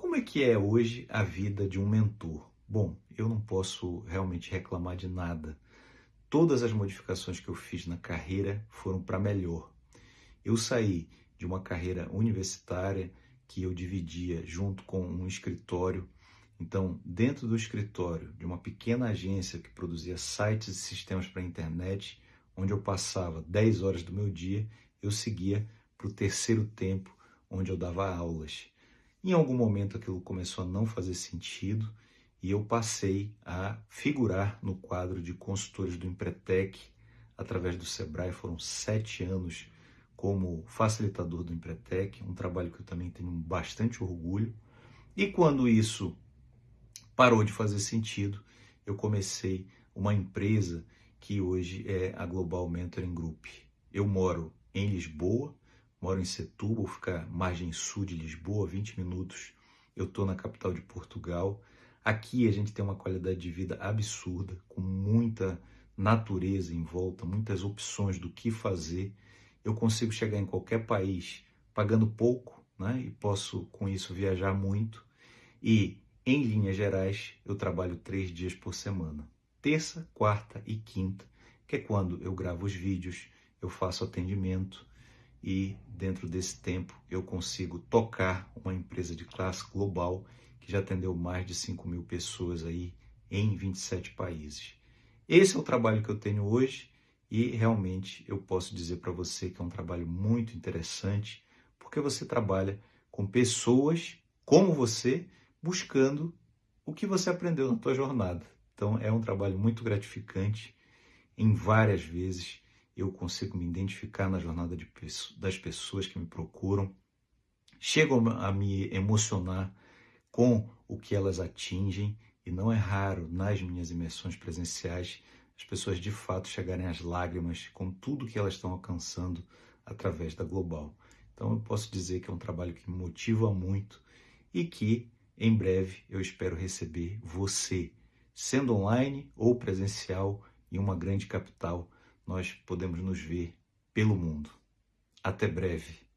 Como é que é hoje a vida de um mentor? Bom, eu não posso realmente reclamar de nada. Todas as modificações que eu fiz na carreira foram para melhor. Eu saí de uma carreira universitária que eu dividia junto com um escritório. Então, dentro do escritório de uma pequena agência que produzia sites e sistemas para a internet, onde eu passava 10 horas do meu dia, eu seguia para o terceiro tempo, onde eu dava aulas. Em algum momento aquilo começou a não fazer sentido e eu passei a figurar no quadro de consultores do Empretec através do Sebrae. Foram sete anos como facilitador do Empretec, um trabalho que eu também tenho bastante orgulho. E quando isso parou de fazer sentido, eu comecei uma empresa que hoje é a Global Mentoring Group. Eu moro em Lisboa, moro em Setúbal, fica margem sul de Lisboa, 20 minutos. Eu estou na capital de Portugal. Aqui a gente tem uma qualidade de vida absurda, com muita natureza em volta, muitas opções do que fazer. Eu consigo chegar em qualquer país pagando pouco, né? E posso com isso viajar muito. E em linhas gerais, eu trabalho três dias por semana: terça, quarta e quinta, que é quando eu gravo os vídeos, eu faço atendimento e dentro desse tempo eu consigo tocar uma empresa de classe global que já atendeu mais de 5 mil pessoas aí em 27 países. Esse é o trabalho que eu tenho hoje e realmente eu posso dizer para você que é um trabalho muito interessante porque você trabalha com pessoas como você buscando o que você aprendeu na tua jornada. Então é um trabalho muito gratificante em várias vezes eu consigo me identificar na jornada de, das pessoas que me procuram, chego a me emocionar com o que elas atingem, e não é raro nas minhas imersões presenciais as pessoas de fato chegarem às lágrimas com tudo que elas estão alcançando através da Global. Então eu posso dizer que é um trabalho que me motiva muito e que em breve eu espero receber você, sendo online ou presencial em uma grande capital nós podemos nos ver pelo mundo. Até breve.